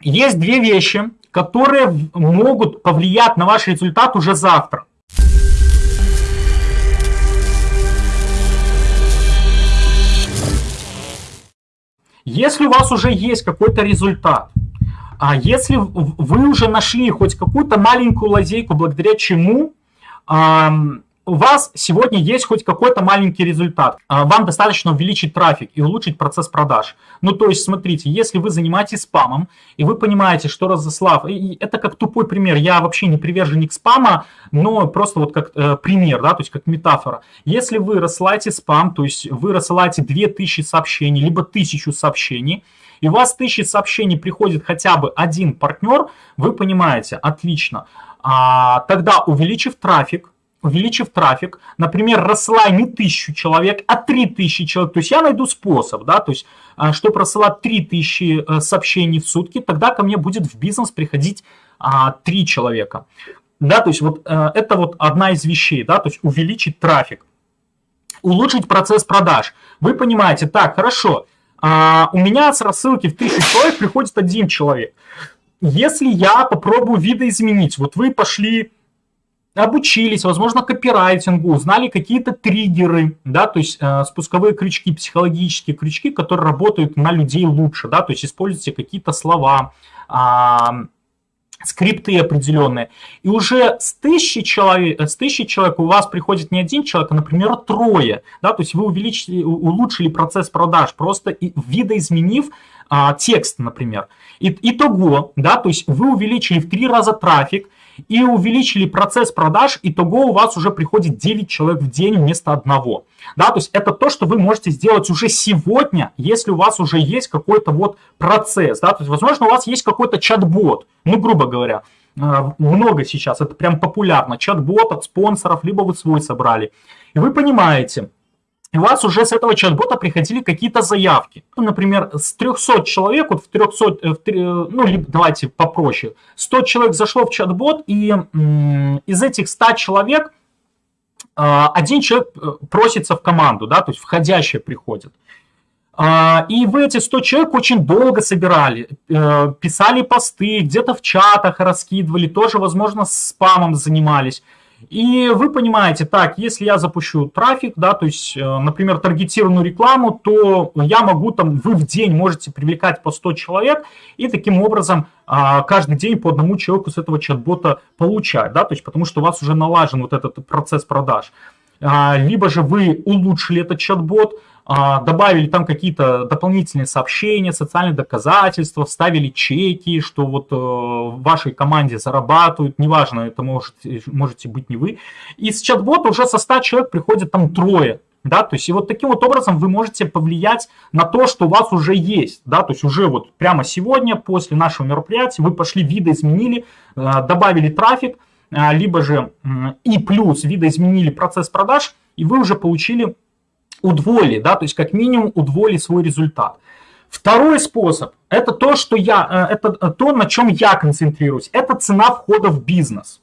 есть две вещи, которые могут повлиять на ваш результат уже завтра. Если у вас уже есть какой-то результат, а если вы уже нашли хоть какую-то маленькую лазейку, благодаря чему у вас сегодня есть хоть какой-то маленький результат. А, вам достаточно увеличить трафик и улучшить процесс продаж. Ну, то есть, смотрите, если вы занимаетесь спамом, и вы понимаете, что разослав... И это как тупой пример. Я вообще не приверженник спама, но просто вот как э, пример, да, то есть как метафора. Если вы рассылаете спам, то есть вы рассылаете 2000 сообщений, либо 1000 сообщений, и у вас 1000 сообщений приходит хотя бы один партнер, вы понимаете, отлично. А, тогда увеличив трафик, увеличив трафик, например, рассылай не тысячу человек, а три тысячи человек, то есть я найду способ, да, то есть, а, чтобы рассылать три тысячи э, сообщений в сутки, тогда ко мне будет в бизнес приходить а, три человека. Да, то есть вот э, это вот одна из вещей, да, то есть увеличить трафик. Улучшить процесс продаж. Вы понимаете, так, хорошо, а, у меня с рассылки в тысячу человек приходит один человек. Если я попробую видоизменить, вот вы пошли обучились, возможно, копирайтингу, узнали какие-то триггеры, да, то есть э, спусковые крючки, психологические крючки, которые работают на людей лучше, да, то есть используйте какие-то слова, э, скрипты определенные. И уже с тысячи, человек, с тысячи человек у вас приходит не один человек, а, например, трое. Да? То есть вы увеличили, улучшили процесс продаж, просто видоизменив а, текст, например. И, итого, да, то есть вы увеличили в три раза трафик, и увеличили процесс продаж, итого у вас уже приходит 9 человек в день вместо одного. Да, то есть это то, что вы можете сделать уже сегодня, если у вас уже есть какой-то вот процесс. Да, то есть, возможно, у вас есть какой-то чат-бот, ну, грубо говоря, э, много сейчас, это прям популярно, чат-бот от спонсоров, либо вы свой собрали. И вы понимаете, и у вас уже с этого чат-бота приходили какие-то заявки. Ну, например, с 300 человек, вот в 300, э, в 3, ну, давайте попроще, 100 человек зашло в чат-бот, и из этих 100 человек а, один человек э, просится в команду, да, то есть входящие приходят. А, и вы эти 100 человек очень долго собирали, э, писали посты, где-то в чатах раскидывали, тоже, возможно, спамом занимались. И вы понимаете, так, если я запущу трафик, да, то есть, э, например, таргетированную рекламу, то я могу там, вы в день можете привлекать по 100 человек, и таким образом а, каждый день по одному человеку с этого чат-бота получать, да, то есть, потому что у вас уже налажен вот этот процесс продаж. А, либо же вы улучшили этот чат-бот, добавили там какие-то дополнительные сообщения, социальные доказательства, вставили чеки, что вот э, в вашей команде зарабатывают, неважно, это может, можете быть не вы. И с чат-бота уже со 100 человек приходит там трое, да, то есть и вот таким вот образом вы можете повлиять на то, что у вас уже есть, да, то есть уже вот прямо сегодня, после нашего мероприятия, вы пошли, видоизменили, э, добавили трафик, э, либо же и плюс видоизменили процесс продаж, и вы уже получили удвоили, да, то есть как минимум удвоили свой результат. Второй способ – это то, что я, э, это то, на чем я концентрируюсь. Это цена входа в бизнес.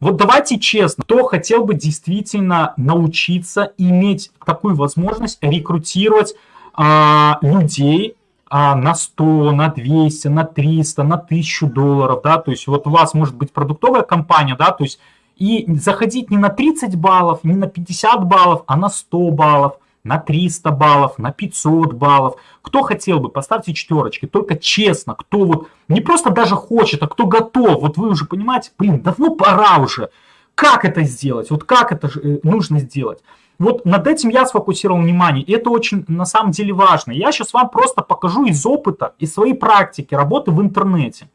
Вот давайте честно, кто хотел бы действительно научиться иметь такую возможность рекрутировать а, людей а, на 100, на 200, на 300, на 1000 долларов, да, то есть вот у вас может быть продуктовая компания, да, то есть и заходить не на 30 баллов, не на 50 баллов, а на 100 баллов, на 300 баллов, на 500 баллов. Кто хотел бы, поставьте четверочки. Только честно, кто вот не просто даже хочет, а кто готов. Вот вы уже понимаете, блин, давно пора уже. Как это сделать? Вот как это э, нужно сделать? Вот над этим я сфокусировал внимание, это очень на самом деле важно. Я сейчас вам просто покажу из опыта, из своей практики работы в интернете.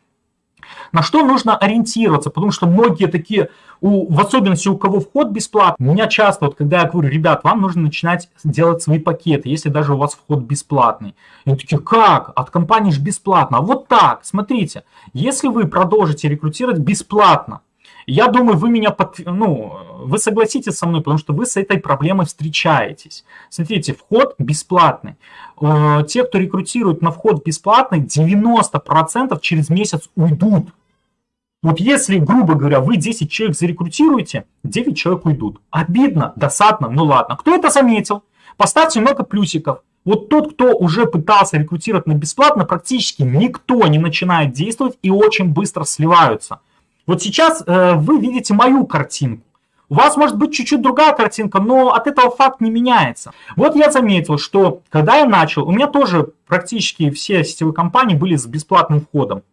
На что нужно ориентироваться, потому что многие такие, у, в особенности у кого вход бесплатный, меня часто, вот когда я говорю, ребят, вам нужно начинать делать свои пакеты, если даже у вас вход бесплатный. И такие, как? От компании же бесплатно. А вот так, смотрите, если вы продолжите рекрутировать бесплатно, я думаю, вы меня под... ну, вы согласитесь со мной, потому что вы с этой проблемой встречаетесь. Смотрите, вход бесплатный. Э, те, кто рекрутирует на вход бесплатный, 90% через месяц уйдут. Вот если, грубо говоря, вы 10 человек зарекрутируете, 9 человек уйдут. Обидно, досадно, ну ладно. Кто это заметил? Поставьте много плюсиков. Вот тот, кто уже пытался рекрутировать на бесплатно, практически никто не начинает действовать и очень быстро сливаются. Вот сейчас э, вы видите мою картинку. У вас может быть чуть-чуть другая картинка, но от этого факт не меняется. Вот я заметил, что когда я начал, у меня тоже практически все сетевые компании были с бесплатным входом.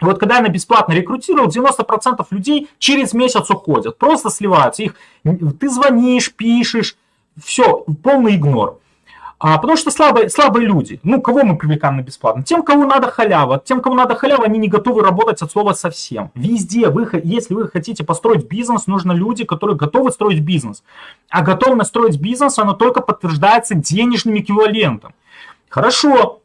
Вот когда я на бесплатно рекрутировал, 90% людей через месяц уходят, просто сливаются. Их, ты звонишь, пишешь, все, полный игнор. А, потому что слабые, слабые люди. Ну, кого мы привлекаем на бесплатно? Тем, кому надо халява. Тем, кому надо халява, они не готовы работать от слова совсем. Везде, вы, если вы хотите построить бизнес, нужно люди, которые готовы строить бизнес. А готовность строить бизнес, она только подтверждается денежным эквивалентом. Хорошо,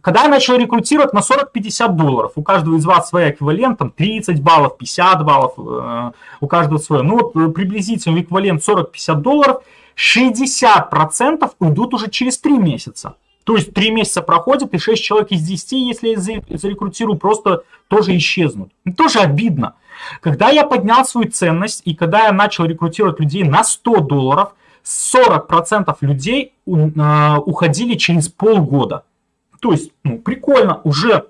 когда я начал рекрутировать на 40-50 долларов, у каждого из вас своя эквивалент, там 30 баллов, 50 баллов, э, у каждого свое. Ну вот э, приблизительно эквивалент 40-50 долларов – 60% уйдут уже через 3 месяца. То есть 3 месяца проходит, и 6 человек из 10, если я зарекрутирую, просто тоже исчезнут. тоже обидно. Когда я поднял свою ценность, и когда я начал рекрутировать людей на 100 долларов, 40% людей а, уходили через полгода. То есть, ну, прикольно, уже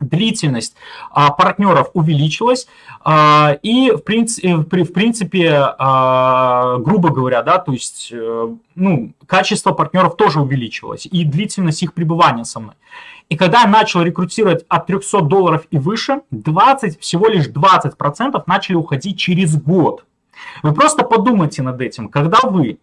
длительность а, партнеров увеличилась, а, и в принципе, э, в принципе а, грубо говоря, да, то есть э, ну, качество партнеров тоже увеличилось, и длительность их пребывания со мной. И когда я начал рекрутировать от 300 долларов и выше, 20, всего лишь 20% начали уходить через год. Вы просто подумайте над этим, когда вы,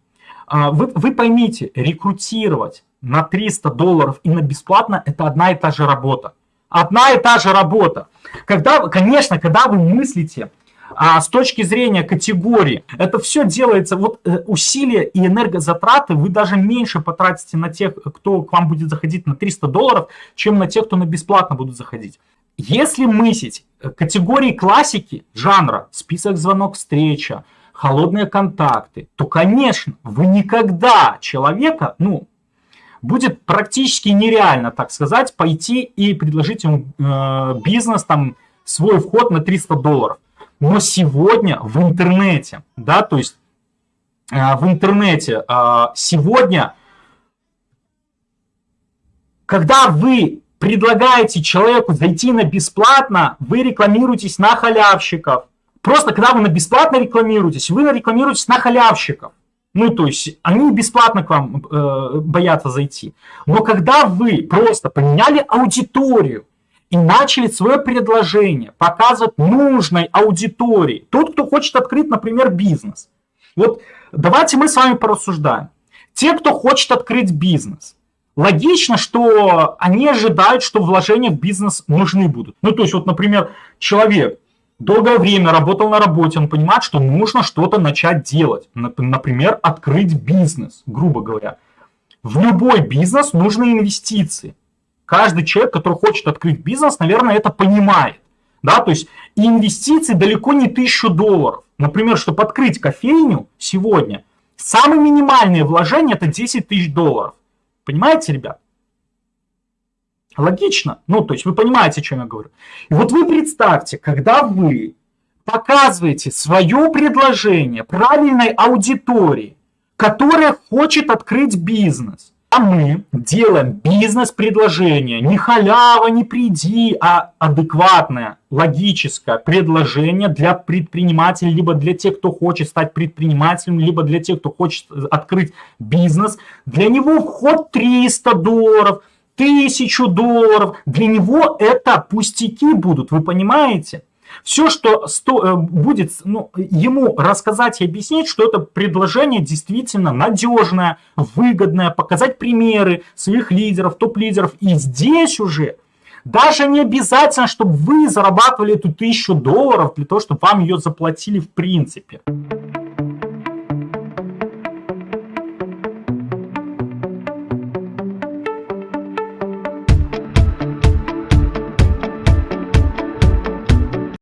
вы, вы поймите, рекрутировать на 300 долларов и на бесплатно – это одна и та же работа. Одна и та же работа. Когда, конечно, когда вы мыслите а с точки зрения категории, это все делается, вот э, усилия и энергозатраты вы даже меньше потратите на тех, кто к вам будет заходить на 300 долларов, чем на тех, кто на бесплатно будут заходить. Если мыслить э, категории классики жанра, список звонок встреча, холодные контакты, то, конечно, вы никогда человека, ну, будет практически нереально, так сказать, пойти и предложить ему э, бизнес, там, свой вход на 300 долларов. Но сегодня в интернете, да, то есть э, в интернете э, сегодня, когда вы предлагаете человеку зайти на бесплатно, вы рекламируетесь на халявщиков. Просто когда вы на бесплатно рекламируетесь, вы рекламируетесь на халявщиков. Ну, то есть они бесплатно к вам э, боятся зайти. Но когда вы просто поменяли аудиторию и начали свое предложение показывать нужной аудитории, тот, кто хочет открыть, например, бизнес. Вот давайте мы с вами порассуждаем. Те, кто хочет открыть бизнес, логично, что они ожидают, что вложения в бизнес нужны будут. Ну, то есть, вот, например, человек долгое время работал на работе, он понимает, что нужно что-то начать делать. Например, открыть бизнес, грубо говоря. В любой бизнес нужны инвестиции. Каждый человек, который хочет открыть бизнес, наверное, это понимает. Да, то есть инвестиции далеко не тысячу долларов. Например, чтобы открыть кофейню сегодня, самое минимальное вложение это 10 тысяч долларов. Понимаете, ребят? Логично? Ну, то есть вы понимаете, о чем я говорю. И вот вы представьте, когда вы показываете свое предложение правильной аудитории, которая хочет открыть бизнес, а мы делаем бизнес-предложение, не халява, не приди, а адекватное, логическое предложение для предпринимателей, либо для тех, кто хочет стать предпринимателем, либо для тех, кто хочет открыть бизнес. Для него вход 300 долларов – тысячу долларов. Для него это пустяки будут, вы понимаете? Все, что сто, э, будет ну, ему рассказать и объяснить, что это предложение действительно надежное, выгодное, показать примеры своих лидеров, топ-лидеров. И здесь уже даже не обязательно, чтобы вы зарабатывали эту тысячу долларов для того, чтобы вам ее заплатили в принципе.